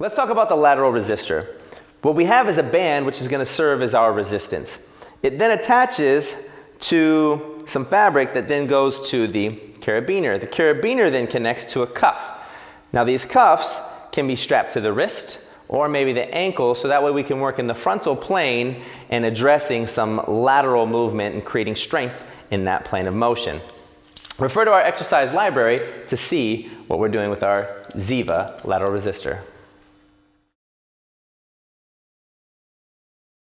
Let's talk about the lateral resistor. What we have is a band which is going to serve as our resistance. It then attaches to some fabric that then goes to the carabiner. The carabiner then connects to a cuff. Now these cuffs can be strapped to the wrist or maybe the ankle so that way we can work in the frontal plane and addressing some lateral movement and creating strength in that plane of motion. Refer to our exercise library to see what we're doing with our Ziva lateral resistor.